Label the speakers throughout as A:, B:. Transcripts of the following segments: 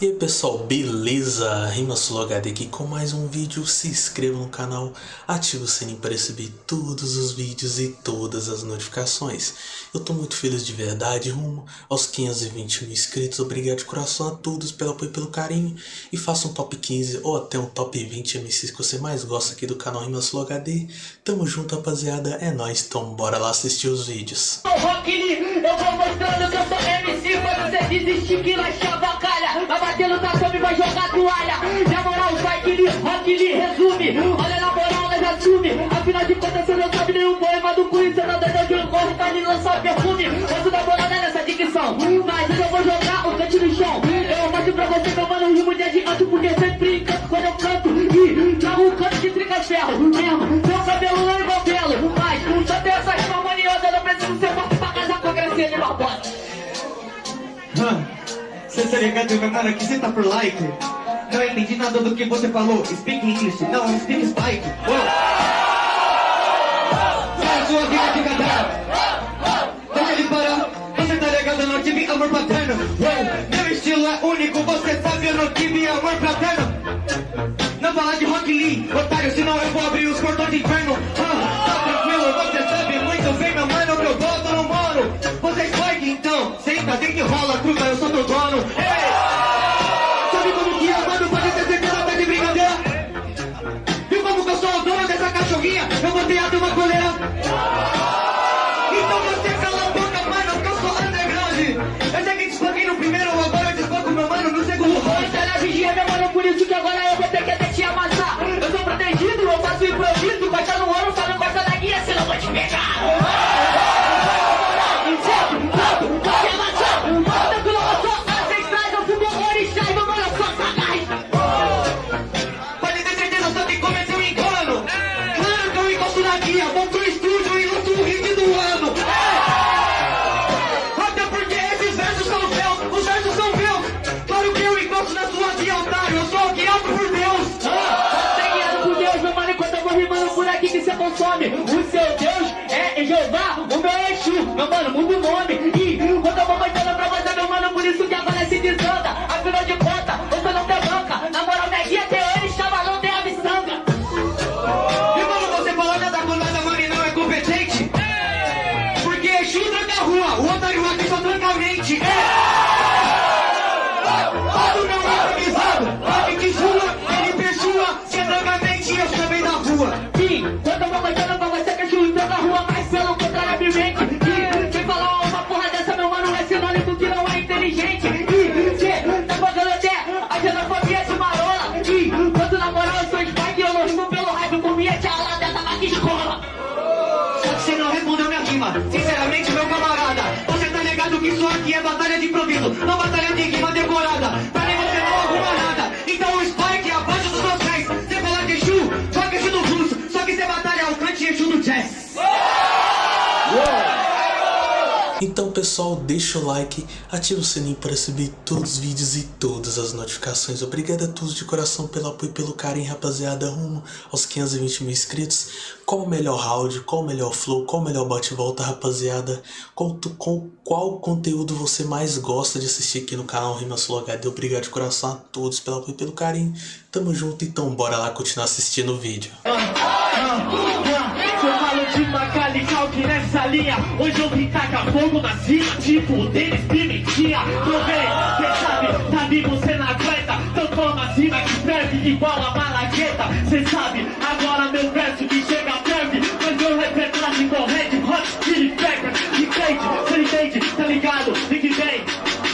A: E aí pessoal, beleza? RimaSuloHD aqui com mais um vídeo, se inscreva no canal, ative o sininho para receber todos os vídeos e todas as notificações. Eu tô muito feliz de verdade, rumo aos 520 mil inscritos, obrigado de coração a todos pelo apoio e pelo carinho. E faça um top 15 ou até um top 20 MCs que você mais gosta aqui do canal RimaSuloHD. Tamo junto rapaziada, é nóis, então bora lá assistir os vídeos.
B: Eu vou mostrando que eu sou MC, você desistir que nós batendo na cama e vai jogar toalha. Na moral, vai que lhe, rock lhe resume. Olha na moral, nós assume. Afinal de contas, você não sabe nenhum poema do Queen. Você não deu de um corre, tá ali lançar perfume. Mas da bolada nessa dicção. Mas eu vou jogar o cante no chão. Eu mostro pra você que eu mando rimo de adianto. Porque sempre encanto quando eu canto. E trago um canto de trica-ferro. Mesmo,
C: tá ligado, meu mano, aqui você tá por like? Não entendi nada do que você falou. Speak English, não, speak Spike. Uou. Sai a sua vida de caderno Deixa ele parar. Você tá ligado, eu não tive amor paterno? Uou. Meu estilo é único, você sabe, eu não tive amor paterno? Não fala de Rock Lee, otário, senão eu vou abrir os portões de inferno Meu mano,
B: muda o nome
C: Então
A: pessoal, deixa o like, ativa o sininho para receber todos os vídeos e todas as notificações. Obrigado a todos de coração pelo apoio e pelo carinho, rapaziada, rumo aos 520 mil inscritos. Qual o melhor round, qual o melhor flow, qual o melhor bate-volta, rapaziada? Qual, tu- qual, conteúdo você mais gosta de assistir aqui no canal RimaSuloHD? Obrigado de coração a todos pelo apoio e pelo carinho. Tamo junto, então bora lá continuar assistindo o vídeo.
B: De Macalical que nessa linha Hoje eu vim tacar fogo na cima Tipo Denis Pimentinha. Provei, cê sabe, tá vivo cê não aguenta. Então toma cima que ferve igual a malagueta. Cê sabe, agora meu verso que chega ferve Mas meu repertório igual Red Hot Chili Peppers. E crente, cê entende, tá ligado? Fique bem.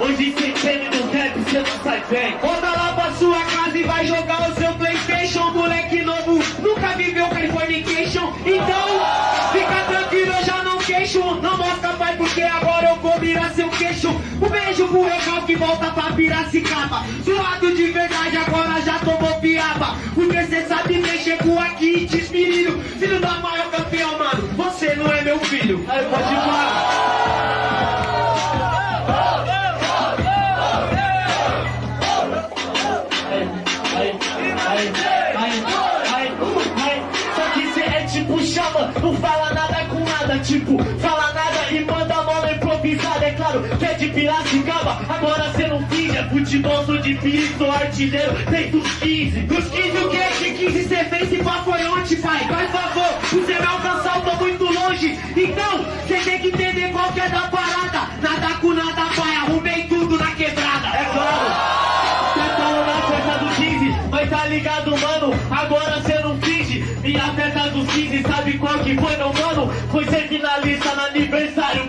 B: Hoje cê teme no rap, cê não sai bem. Volta volta pra Piracicaba. Suado de verdade, agora já tomou piaba Porque cê sabe mexer com aqui e desmirilho Filho da maior campeão, mano, você não é meu filho. Aí pode ai. Só que cê é tipo chama, não fala nada com nada, tipo, fala nada agora cê não É futebol, sou difícil, sou artilheiro Desde os 15
D: Dos 15 o? Que 15 cê fez e pá foi ontem, pai? Faz favor, você me alcançar, eu tô muito longe. Então, cê tem que entender qual que é da parada. Nada com nada, pai, arrumei tudo na quebrada.
B: É claro, cê falou na festa dos 15 Mas tá ligado, mano, agora cê não finge. Minha festa dos 15, sabe qual que foi, meu mano? Foi ser finalista no aniversário,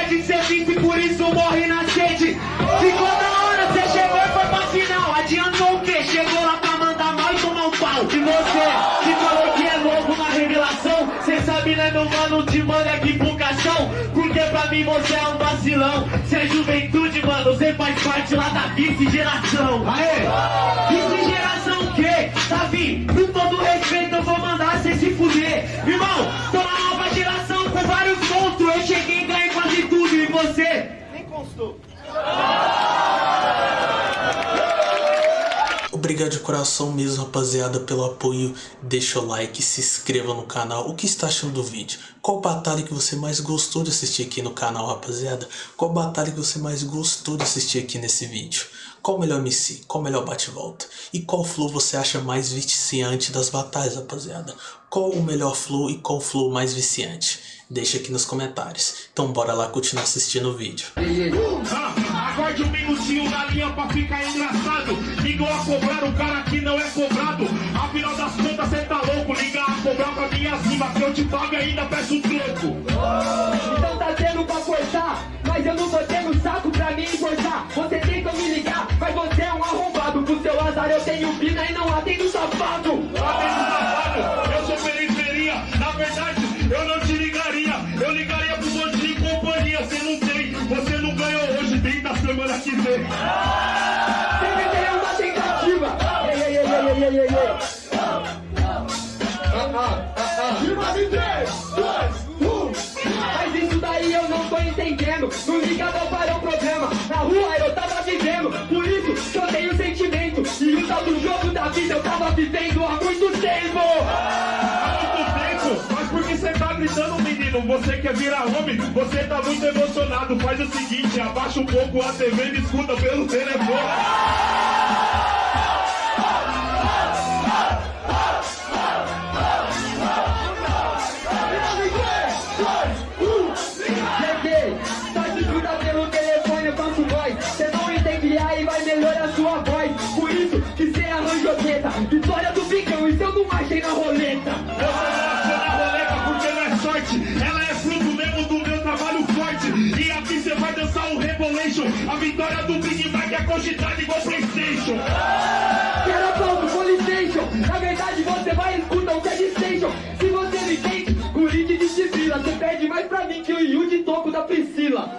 D: de ser vice, por isso morre na sede. Ficou da hora, cê chegou e foi pra final. Adiantou o quê? Chegou lá pra mandar mal e tomar um pau.
B: E você, que falou que é novo na revelação Cê sabe, né, meu mano, te manda aqui pro caixão Porque pra mim você é um vacilão Cê é juventude, mano, cê faz parte lá da vice-geração
D: Aê! Vice
A: coração mesmo, rapaziada, pelo apoio. Deixa o like, se inscreva no canal. O que está achando do vídeo? Qual batalha que você mais gostou de assistir aqui no canal, rapaziada? Qual batalha que você mais gostou de assistir aqui nesse vídeo? Qual o melhor MC? Qual o melhor bate-volta? E qual flow você acha mais viciante das batalhas, rapaziada? Qual o melhor flow e qual flow mais viciante? Deixa aqui nos comentários. Então bora lá continuar assistindo o vídeo.
B: Aguarde um minutinho na linha pra ficar engraçado Igual a cobrar o cara que não é cobrado. Afinal das contas cê tá louco Liga a cobrar pra minha cima Que eu te pago e ainda peço um troco
D: Então tá tendo pra forçar, mas eu não tô tendo saco pra me importar. Você tenta me ligar, mas você é um arrombado. Pro seu azar eu tenho pina e não atendo safado.
B: Atendo safado, eu sou periferia. Na verdade, eu não te ligaria. Eu ligaria pro bandido e companhia. Cê não tem, você não ganhou hoje Tem da semana que vem
D: Mas isso daí eu não tô entendendo. Não liga não para o problema. Na rua eu tava vivendo, por isso que eu tenho sentimento. E o tal do jogo da vida eu tava vivendo há muito tempo.
B: Há muito tempo, mas por que você tá gritando, menino? Você quer virar homem? Você tá muito emocionado. Faz o seguinte, abaixa um pouco a TV e me escuta pelo telefone. É quantidade igual Playstation.
D: Quero ponto, Polystation. Na verdade, você vai escutar o que é de station. Se você me entende, Corinthians de Sibila. Você pede mais pra mim que o Yu de toco da Priscila.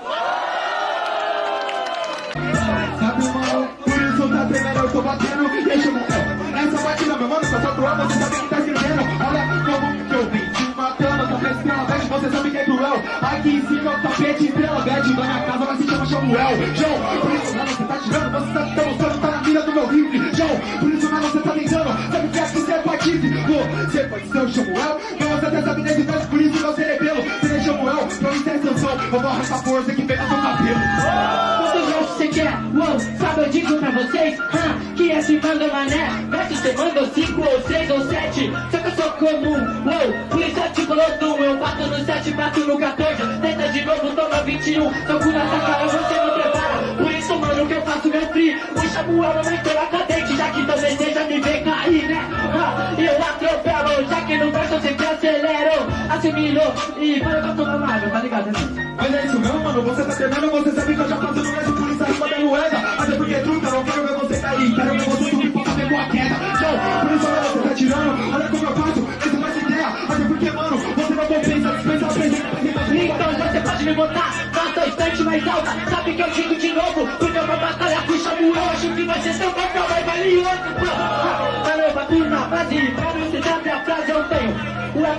E: Sabe, mano, por isso tá tremendo, eu tô batendo Deixa eu Essa batida, meu mano, só só tua você sabe que tá escrevendo Olha como que eu vim te matando Tá estrela bad, você sabe que é cruel Aqui em cima é o tapete, estrela bad Da minha casa vai se chama Samuel João, Vou arrancar força que no seu cabelo.
D: Quantos versos você quer? Uou, sabe eu digo pra vocês ah, Que esse manda mané. Verso você manda cinco ou seis ou sete. Só que eu sou comum Uou, eu te coloco Eu bato no sete, bato no 14 Tenta de novo, toma 21 Toco na sua cara, você não prepara Por isso, mano, que eu faço meu free O Samuel é mentor cadente Já que talvez seja me ver cair, né? Ah, eu atropelo Já que no verso eu acelero Assimilo e vai pra tomar uma água, tá ligado? né?
E: Mas é isso mesmo, mano, você tá tremendo, você sabe que eu já faço no mesmo por isso acima da moeda? Até porque truta, não quero ver você cair, quero ver você subir pra fazer boa queda. Show, por isso olha, você tá tirando, olha como eu faço, essa mais ideia. Até porque, mano, você não compensa, dispensa a presença, apresenta
D: Então você pode me botar na estante mais alta. Sabe que eu digo de novo Porque uma batalha com o Samuel Acho que vai ser tão bacana, vai valer outro. Caramba, turma, frase Pra você sabe a frase eu tenho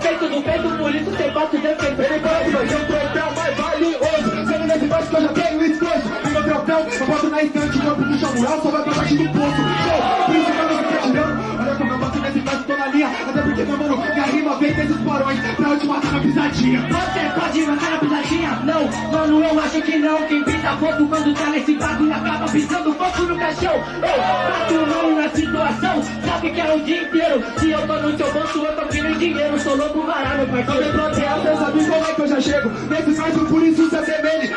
D: o efeito do peito, por isso você bate o defeito
E: Ele pode, mas é um troféu mais valioso Sendo nesse verso que eu já tenho escoso E meu troféu, eu boto na estante. O corpo do Samuel só vai pra baixo do poço. Show, por isso, mano, você tá tirando Olha como eu boto nesse verso, tô na linha. Até porque, meu mano, minha rima vem desses porões. Pra eu matar na
B: pisadinha.
D: Não, eu acho que não. Quem pisa foto quando tá nesse bagulho acaba pisando fogo no caixão. Eu bato mão na situação, sabe que é o dia inteiro. Se eu tô no seu bolso, eu tô querendo dinheiro. Sou louco varado, parceiro.
E: Bloquear, cê sabe como é que eu já chego Nesse caso, por isso cê assemelhe Eu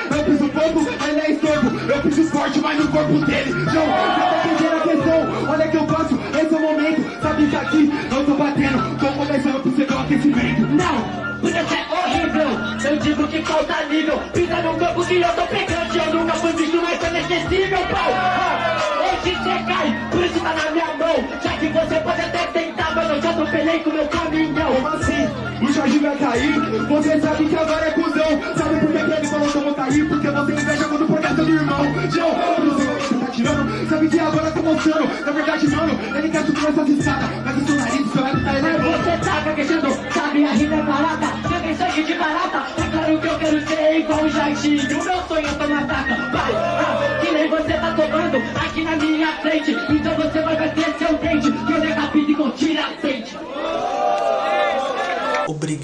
E: mas
D: atropelei com meu caminhão.
E: Como assim? O Jorge vai cair. Você sabe que agora é cuzão. Sabe por que ele falou que eu vou cair? Porque você inveja quando causa do irmão. Joe, você tá tirando. Sabe que agora tô mostrando. Na verdade, mano, ele quer subir essas escadas. Mas o seu nariz, seu ego tá elevando
D: Você tá gaguejando, sabe a rima é barata. Tem sangue de barata. É claro que eu quero ser igual o Jardim. O meu sonho é tomar taca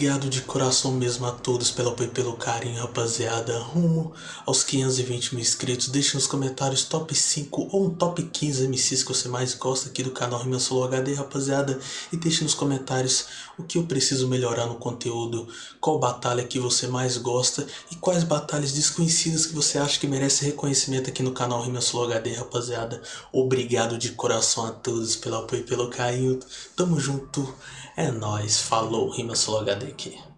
A: Obrigado de coração mesmo a todos pelo apoio e pelo carinho, rapaziada. Rumo aos 520 mil inscritos. Deixe nos comentários top 5 ou um top 15 MCs que você mais gosta aqui do canal Rima Solo HD, rapaziada. E deixe nos comentários o que eu preciso melhorar no conteúdo, qual batalha que você mais gosta e quais batalhas desconhecidas que você acha que merece reconhecimento aqui no canal Rima Solo HD, rapaziada. Obrigado de coração a todos pelo apoio e pelo carinho. Tamo junto. É nóis. Falou. Rima Solo HD aqui.